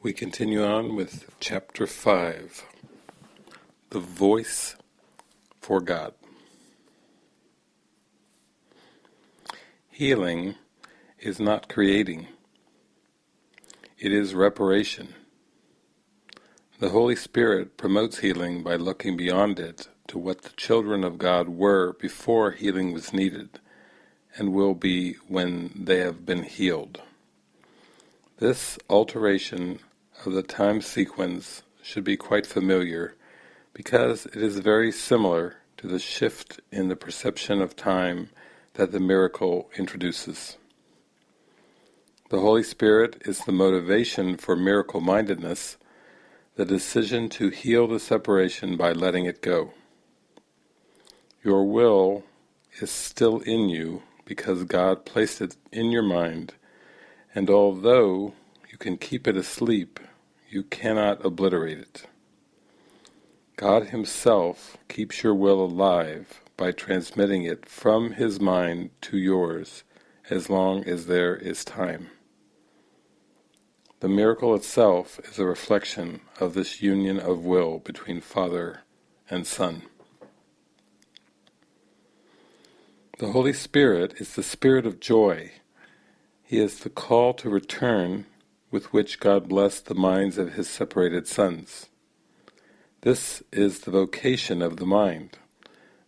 We continue on with chapter 5 The Voice for God. Healing is not creating, it is reparation. The Holy Spirit promotes healing by looking beyond it to what the children of God were before healing was needed, and will be when they have been healed. This alteration of the time sequence should be quite familiar because it is very similar to the shift in the perception of time that the miracle introduces. The Holy Spirit is the motivation for miracle-mindedness, the decision to heal the separation by letting it go. Your will is still in you because God placed it in your mind, and although you can keep it asleep you cannot obliterate it. God himself keeps your will alive by transmitting it from his mind to yours as long as there is time. The miracle itself is a reflection of this union of will between Father and Son. The Holy Spirit is the spirit of joy. He is the call to return with which God blessed the minds of his separated sons. This is the vocation of the mind.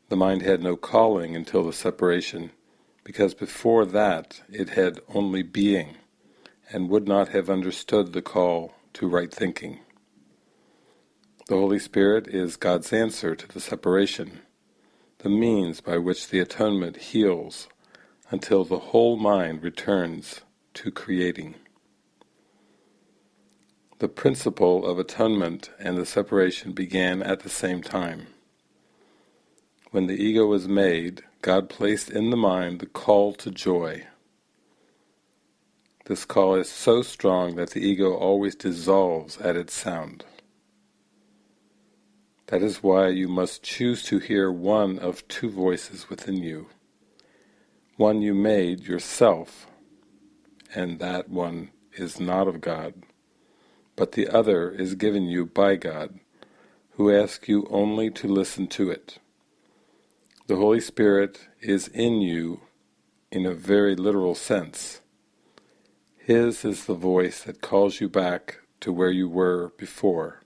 The mind had no calling until the separation, because before that it had only being, and would not have understood the call to right thinking. The Holy Spirit is God's answer to the separation, the means by which the atonement heals until the whole mind returns to creating. The principle of atonement and the separation began at the same time. When the ego was made, God placed in the mind the call to joy. This call is so strong that the ego always dissolves at its sound. That is why you must choose to hear one of two voices within you. One you made yourself, and that one is not of God but the other is given you by God, who asks you only to listen to it. The Holy Spirit is in you in a very literal sense. His is the voice that calls you back to where you were before,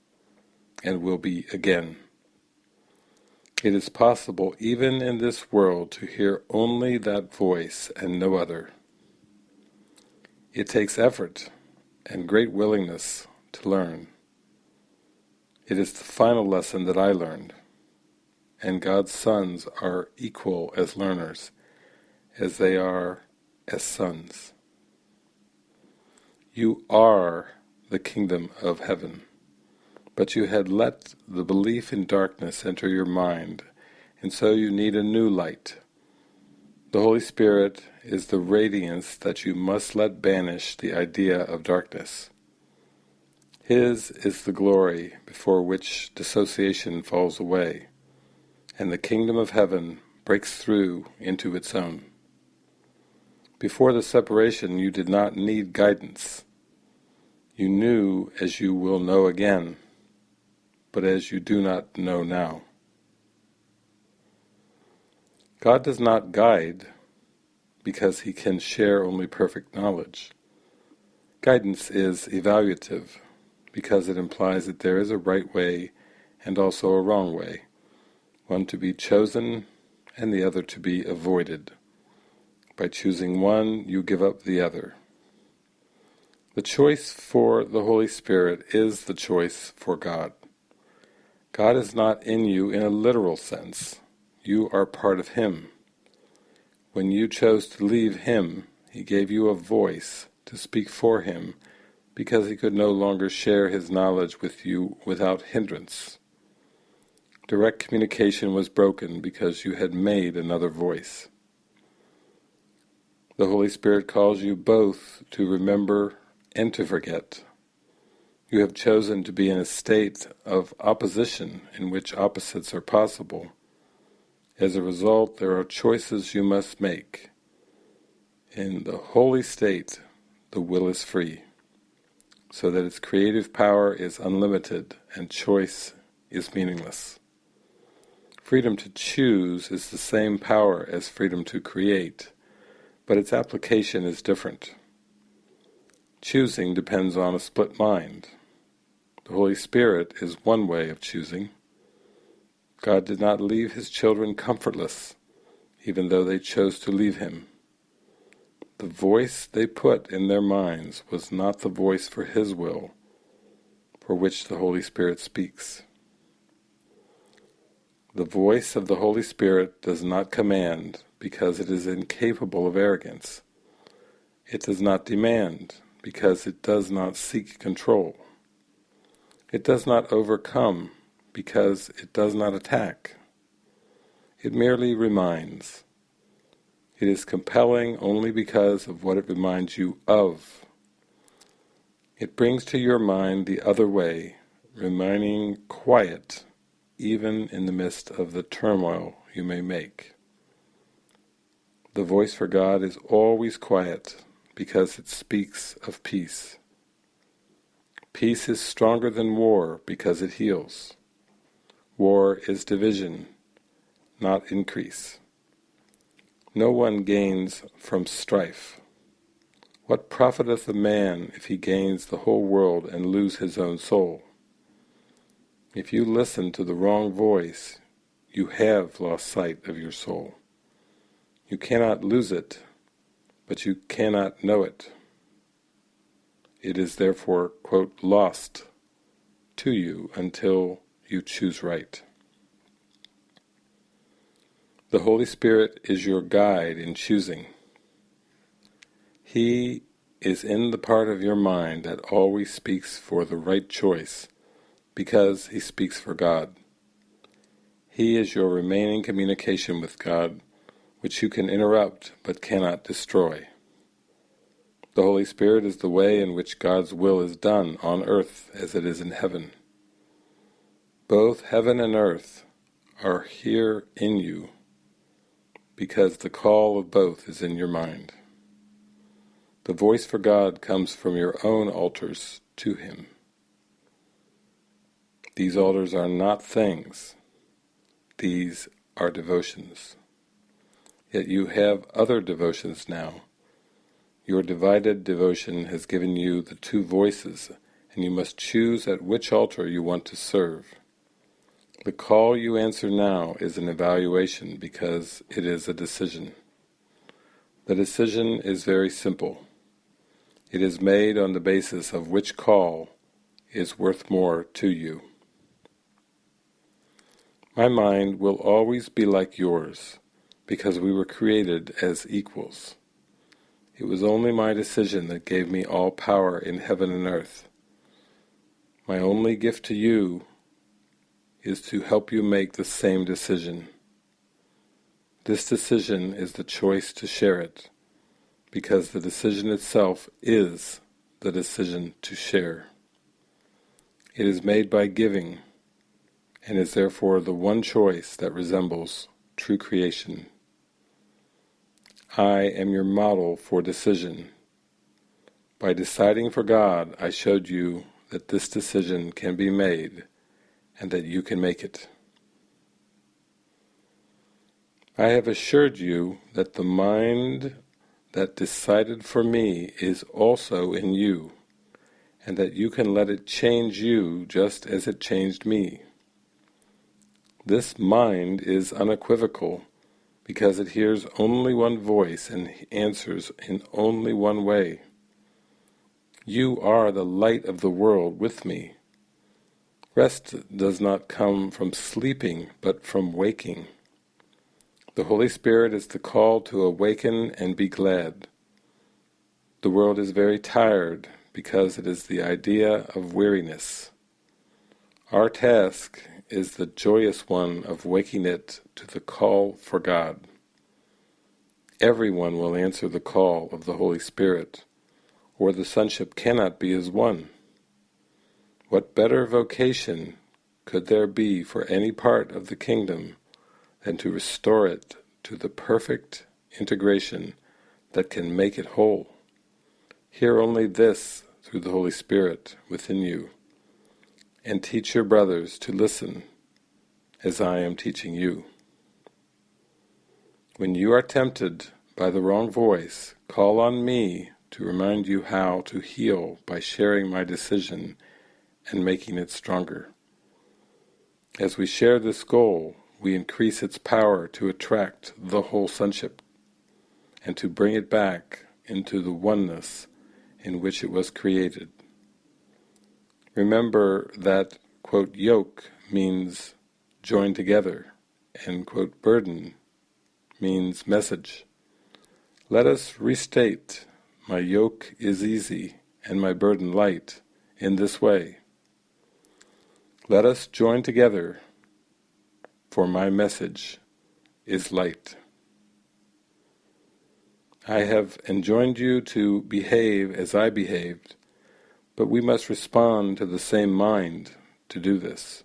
and will be again. It is possible even in this world to hear only that voice and no other. It takes effort and great willingness to learn. It is the final lesson that I learned, and God's sons are equal as learners, as they are as sons. You are the kingdom of heaven, but you had let the belief in darkness enter your mind, and so you need a new light. The Holy Spirit is the radiance that you must let banish the idea of darkness. His is the glory before which dissociation falls away, and the kingdom of heaven breaks through into its own. Before the separation you did not need guidance. You knew as you will know again, but as you do not know now. God does not guide because he can share only perfect knowledge. Guidance is evaluative, because it implies that there is a right way and also a wrong way, one to be chosen and the other to be avoided. By choosing one, you give up the other. The choice for the Holy Spirit is the choice for God. God is not in you in a literal sense. You are part of Him. When you chose to leave Him, He gave you a voice to speak for Him because he could no longer share his knowledge with you without hindrance. Direct communication was broken because you had made another voice. The Holy Spirit calls you both to remember and to forget. You have chosen to be in a state of opposition in which opposites are possible. As a result, there are choices you must make. In the holy state, the will is free. So that its creative power is unlimited and choice is meaningless. Freedom to choose is the same power as freedom to create, but its application is different. Choosing depends on a split mind. The Holy Spirit is one way of choosing. God did not leave his children comfortless, even though they chose to leave him. The voice they put in their minds was not the voice for his will, for which the Holy Spirit speaks. The voice of the Holy Spirit does not command because it is incapable of arrogance. It does not demand because it does not seek control. It does not overcome because it does not attack. It merely reminds. It is compelling only because of what it reminds you of. It brings to your mind the other way, remaining quiet even in the midst of the turmoil you may make. The voice for God is always quiet, because it speaks of peace. Peace is stronger than war because it heals. War is division, not increase. No one gains from strife. What profiteth a man if he gains the whole world and lose his own soul? If you listen to the wrong voice, you have lost sight of your soul. You cannot lose it but you cannot know it. It is therefore, quote, lost to you until you choose right. The Holy Spirit is your guide in choosing. He is in the part of your mind that always speaks for the right choice, because he speaks for God. He is your remaining communication with God which you can interrupt but cannot destroy. The Holy Spirit is the way in which God's will is done on earth as it is in heaven. Both heaven and earth are here in you because the call of both is in your mind. The voice for God comes from your own altars to Him. These altars are not things, these are devotions. Yet you have other devotions now. Your divided devotion has given you the two voices, and you must choose at which altar you want to serve. The call you answer now is an evaluation because it is a decision. The decision is very simple. It is made on the basis of which call is worth more to you. My mind will always be like yours, because we were created as equals. It was only my decision that gave me all power in heaven and earth. My only gift to you is to help you make the same decision. This decision is the choice to share it, because the decision itself is the decision to share. It is made by giving, and is therefore the one choice that resembles true creation. I am your model for decision. By deciding for God, I showed you that this decision can be made and that you can make it. I have assured you that the mind that decided for me is also in you, and that you can let it change you just as it changed me. This mind is unequivocal because it hears only one voice and answers in only one way. You are the light of the world with me. Rest does not come from sleeping, but from waking. The Holy Spirit is the call to awaken and be glad. The world is very tired because it is the idea of weariness. Our task is the joyous one of waking it to the call for God. Everyone will answer the call of the Holy Spirit, or the sonship cannot be as one. What better vocation could there be for any part of the kingdom than to restore it to the perfect integration that can make it whole? Hear only this through the Holy Spirit within you, and teach your brothers to listen as I am teaching you. When you are tempted by the wrong voice, call on me to remind you how to heal by sharing my decision and making it stronger. As we share this goal, we increase its power to attract the whole sonship and to bring it back into the oneness in which it was created. Remember that, quote, yoke means join together, and, quote, burden means message. Let us restate, my yoke is easy and my burden light, in this way. Let us join together, for my message is light. I have enjoined you to behave as I behaved, but we must respond to the same mind to do this.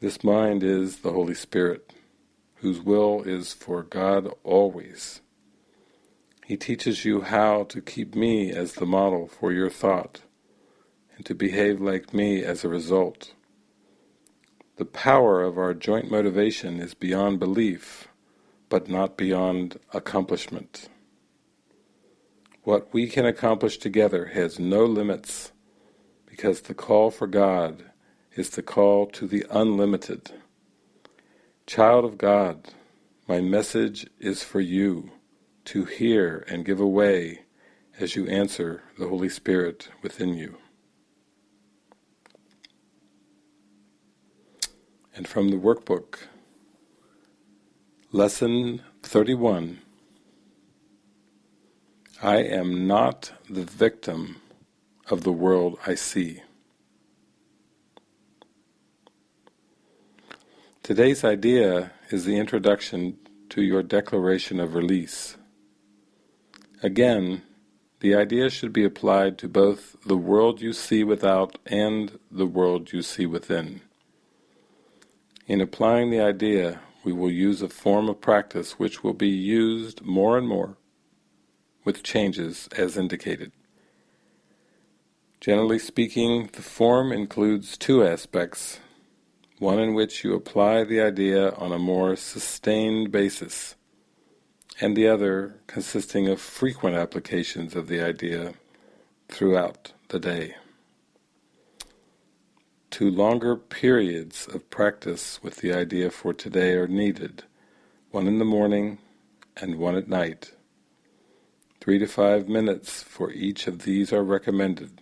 This mind is the Holy Spirit, whose will is for God always. He teaches you how to keep me as the model for your thought, and to behave like me as a result. The power of our joint motivation is beyond belief, but not beyond accomplishment. What we can accomplish together has no limits, because the call for God is the call to the unlimited. Child of God, my message is for you, to hear and give away as you answer the Holy Spirit within you. And from the workbook, Lesson 31 I am not the victim of the world I see. Today's idea is the introduction to your declaration of release. Again, the idea should be applied to both the world you see without and the world you see within. In applying the idea, we will use a form of practice which will be used more and more, with changes as indicated. Generally speaking, the form includes two aspects, one in which you apply the idea on a more sustained basis, and the other consisting of frequent applications of the idea throughout the day. Two longer periods of practice with the idea for today are needed, one in the morning and one at night. Three to five minutes for each of these are recommended.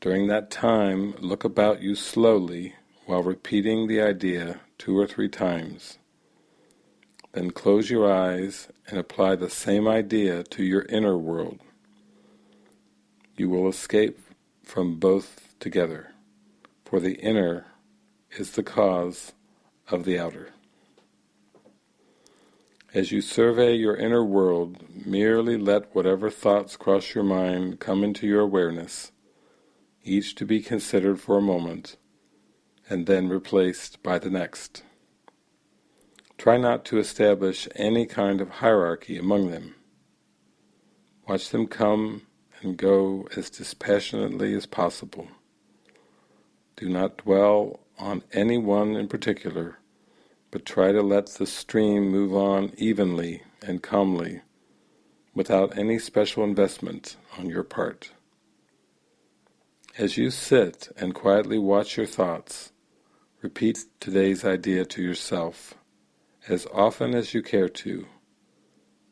During that time, look about you slowly while repeating the idea two or three times. Then close your eyes and apply the same idea to your inner world. You will escape from both together for the inner is the cause of the outer. As you survey your inner world, merely let whatever thoughts cross your mind come into your awareness, each to be considered for a moment, and then replaced by the next. Try not to establish any kind of hierarchy among them. Watch them come and go as dispassionately as possible. Do not dwell on any one in particular, but try to let the stream move on evenly and calmly, without any special investment on your part. As you sit and quietly watch your thoughts, repeat today's idea to yourself, as often as you care to,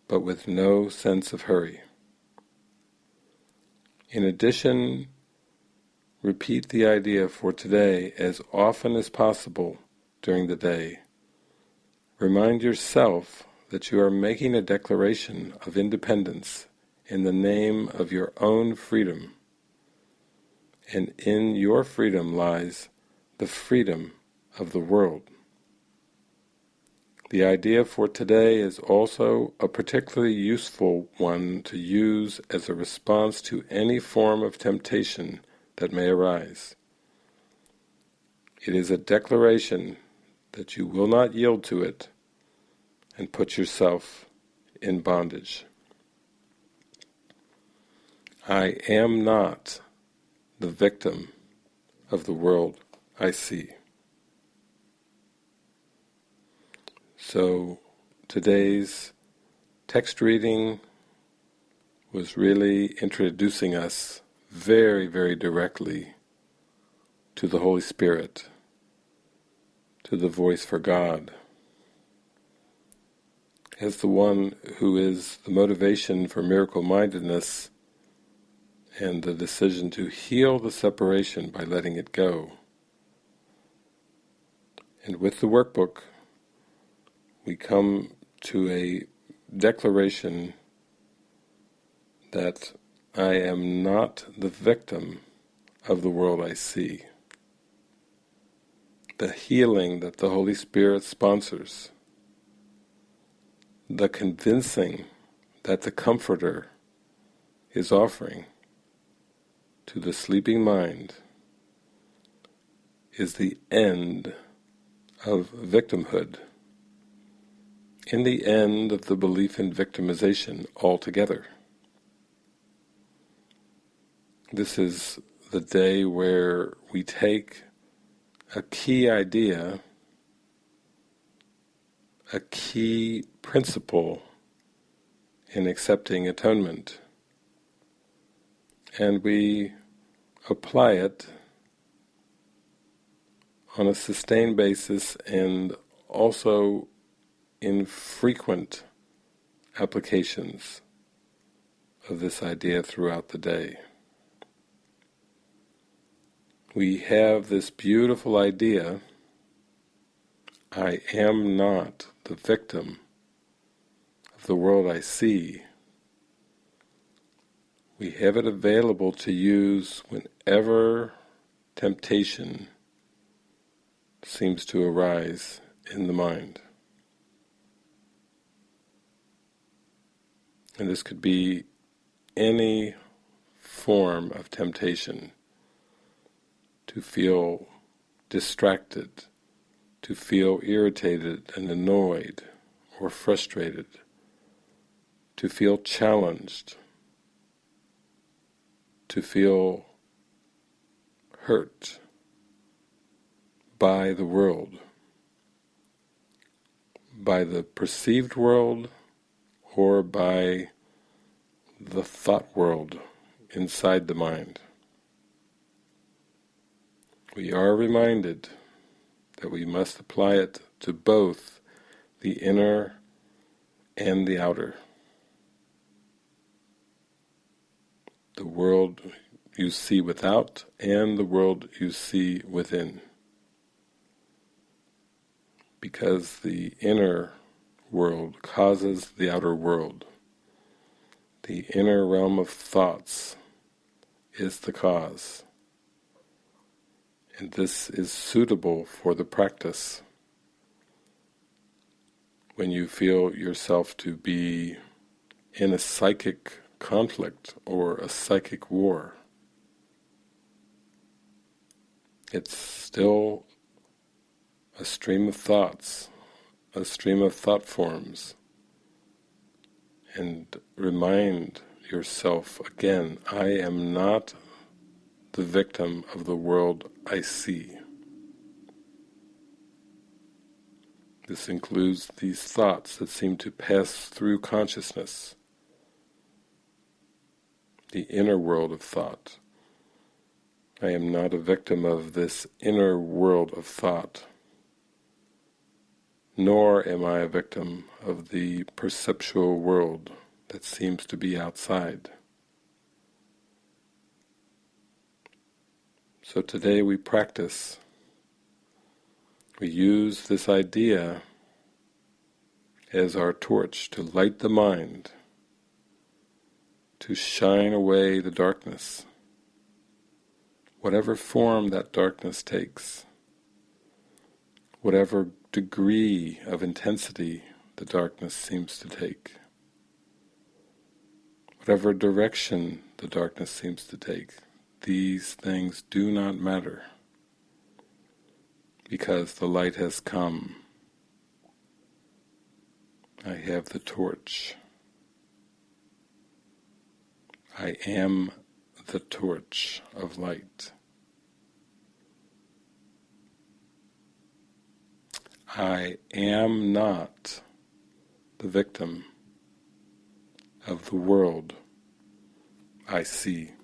but with no sense of hurry. In addition Repeat the idea for today as often as possible during the day. Remind yourself that you are making a declaration of independence in the name of your own freedom. And in your freedom lies the freedom of the world. The idea for today is also a particularly useful one to use as a response to any form of temptation that may arise. It is a declaration that you will not yield to it and put yourself in bondage. I am not the victim of the world I see. So today's text reading was really introducing us very, very directly to the Holy Spirit, to the voice for God, as the one who is the motivation for miracle-mindedness and the decision to heal the separation by letting it go. And with the workbook, we come to a declaration that I am not the victim of the world I see. The healing that the Holy Spirit sponsors, the convincing that the Comforter is offering, to the sleeping mind is the end of victimhood, in the end of the belief in victimization altogether. This is the day where we take a key idea, a key principle in accepting atonement, and we apply it on a sustained basis and also in frequent applications of this idea throughout the day. We have this beautiful idea, I am not the victim of the world I see, we have it available to use whenever temptation seems to arise in the mind. And this could be any form of temptation to feel distracted, to feel irritated and annoyed or frustrated, to feel challenged, to feel hurt by the world, by the perceived world or by the thought world inside the mind. We are reminded that we must apply it to both the inner and the outer. the world you see without and the world you see within. Because the inner world causes the outer world. The inner realm of thoughts is the cause. And this is suitable for the practice. When you feel yourself to be in a psychic conflict or a psychic war. It's still a stream of thoughts, a stream of thought forms, and remind yourself again, I am not the victim of the world I see. This includes these thoughts that seem to pass through consciousness, the inner world of thought. I am not a victim of this inner world of thought, nor am I a victim of the perceptual world that seems to be outside. So today we practice, we use this idea as our torch to light the mind to shine away the darkness, whatever form that darkness takes, whatever degree of intensity the darkness seems to take, whatever direction the darkness seems to take, these things do not matter because the light has come. I have the torch. I am the torch of light. I am not the victim of the world I see.